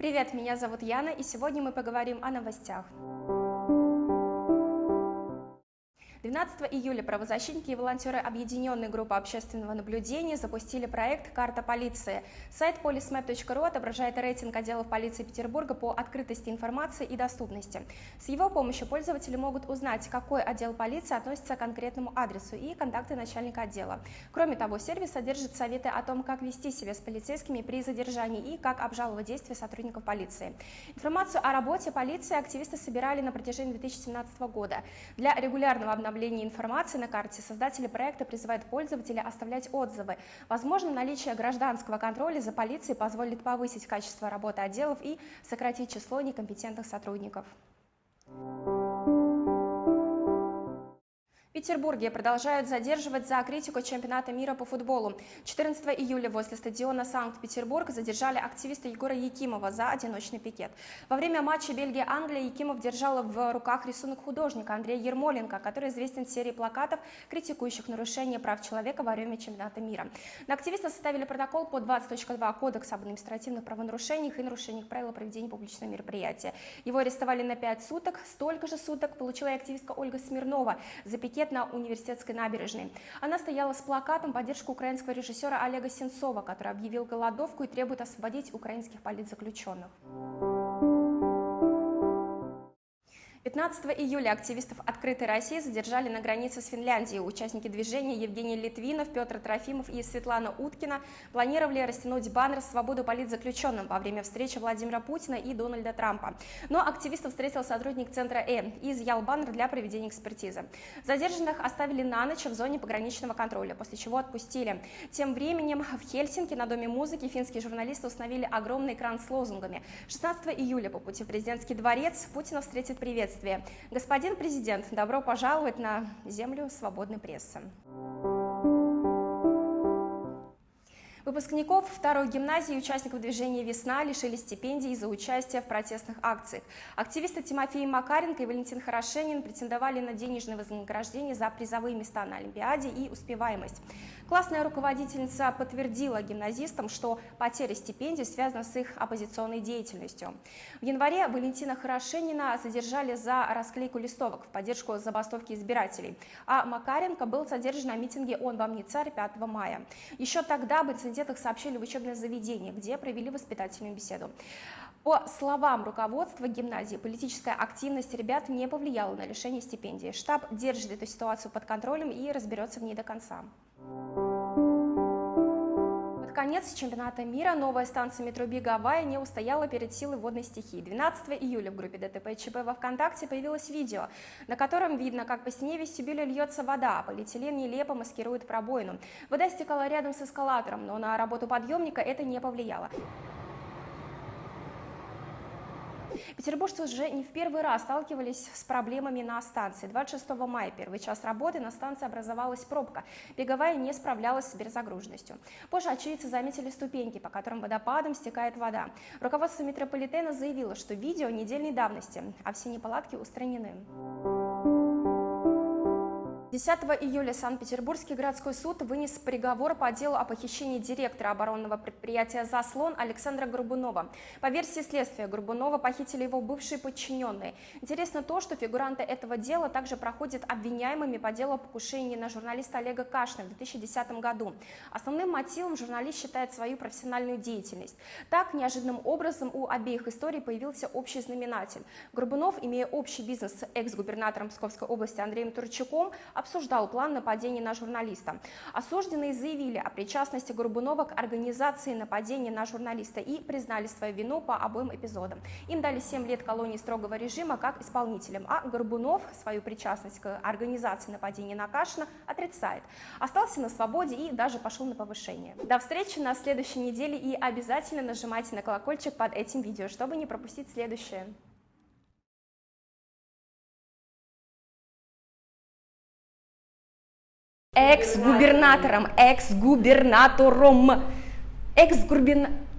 Привет, меня зовут Яна, и сегодня мы поговорим о новостях. 12 июля правозащитники и волонтеры Объединенной группы общественного наблюдения запустили проект «Карта полиции». Сайт polismap.ru отображает рейтинг отделов полиции Петербурга по открытости информации и доступности. С его помощью пользователи могут узнать, какой отдел полиции относится к конкретному адресу и контакты начальника отдела. Кроме того, сервис содержит советы о том, как вести себя с полицейскими при задержании и как обжаловать действия сотрудников полиции. Информацию о работе полиции активисты собирали на протяжении 2017 года. Для регулярного обновления обновлении информации на карте создатели проекта призывают пользователя оставлять отзывы. Возможно, наличие гражданского контроля за полицией позволит повысить качество работы отделов и сократить число некомпетентных сотрудников. В Петербурге продолжают задерживать за критику чемпионата мира по футболу. 14 июля возле стадиона Санкт-Петербург задержали активиста Егора Якимова за одиночный пикет. Во время матча Бельгия-Англия Якимов держал в руках рисунок художника Андрея Ермоленко, который известен серией плакатов, критикующих нарушение прав человека во время чемпионата мира. На активиста составили протокол по 20.2 Кодекса об административных правонарушениях и нарушениях правил проведения публичного мероприятия. Его арестовали на 5 суток. Столько же суток получила и активистка Ольга Смирнова за пикет пикет на университетской набережной. Она стояла с плакатом поддержку украинского режиссера Олега Сенцова, который объявил голодовку и требует освободить украинских политзаключенных. 15 июля активистов «Открытой России» задержали на границе с Финляндией. Участники движения Евгений Литвинов, Петр Трофимов и Светлана Уткина планировали растянуть баннер «Свободу политзаключенным» во время встречи Владимира Путина и Дональда Трампа. Но активистов встретил сотрудник центра «Э» и изъял баннер для проведения экспертизы. Задержанных оставили на ночь в зоне пограничного контроля, после чего отпустили. Тем временем в Хельсинки на Доме музыки финские журналисты установили огромный экран с лозунгами. 16 июля по пути в президентский дворец Путина встретит привет приветствие. Господин президент, добро пожаловать на землю свободной прессы. Выпускников второй гимназии и участников движения «Весна» лишили стипендий за участие в протестных акциях. Активисты Тимофей Макаренко и Валентин Хорошенин претендовали на денежное вознаграждение за призовые места на Олимпиаде и успеваемость. Классная руководительница подтвердила гимназистам, что потеря стипендий связана с их оппозиционной деятельностью. В январе Валентина Хорошенина задержали за расклейку листовок в поддержку забастовки избирателей, а Макаренко был задержан на митинге «Он вам не царь» 5 мая. Еще тогда об инцидентах сообщили в учебное заведение, где провели воспитательную беседу. По словам руководства гимназии, политическая активность ребят не повлияла на лишение стипендии. Штаб держит эту ситуацию под контролем и разберется в ней до конца конец чемпионата мира новая станция метро Беговая не устояла перед силой водной стихии. 12 июля в группе ДТП ЧП во ВКонтакте появилось видео, на котором видно, как по стене вестибюля льется вода, а полиэтилен нелепо маскирует пробоину. Вода стекала рядом с эскалатором, но на работу подъемника это не повлияло. Петербуржцы уже не в первый раз сталкивались с проблемами на станции. 26 мая, первый час работы, на станции образовалась пробка. Беговая не справлялась с перезагруженностью. Позже очевидцы заметили ступеньки, по которым водопадом стекает вода. Руководство метрополитена заявило, что видео недельной давности, а все неполадки устранены. 10 июля Санкт-Петербургский городской суд вынес приговор по делу о похищении директора оборонного предприятия «Заслон» Александра Горбунова. По версии следствия, Горбунова похитили его бывшие подчиненные. Интересно то, что фигуранты этого дела также проходят обвиняемыми по делу о покушении на журналиста Олега Кашина в 2010 году. Основным мотивом журналист считает свою профессиональную деятельность. Так, неожиданным образом у обеих историй появился общий знаменатель. Горбунов, имея общий бизнес с экс-губернатором Псковской области Андреем Турчаком, обсуждал план нападения на журналиста. Осужденные заявили о причастности Горбунова к организации нападения на журналиста и признали свою вину по обоим эпизодам. Им дали 7 лет колонии строгого режима как исполнителям, а Горбунов свою причастность к организации нападения на Кашина отрицает. Остался на свободе и даже пошел на повышение. До встречи на следующей неделе и обязательно нажимайте на колокольчик под этим видео, чтобы не пропустить следующее. Экс-губернатором, экс-губернатором, экс-губернатором.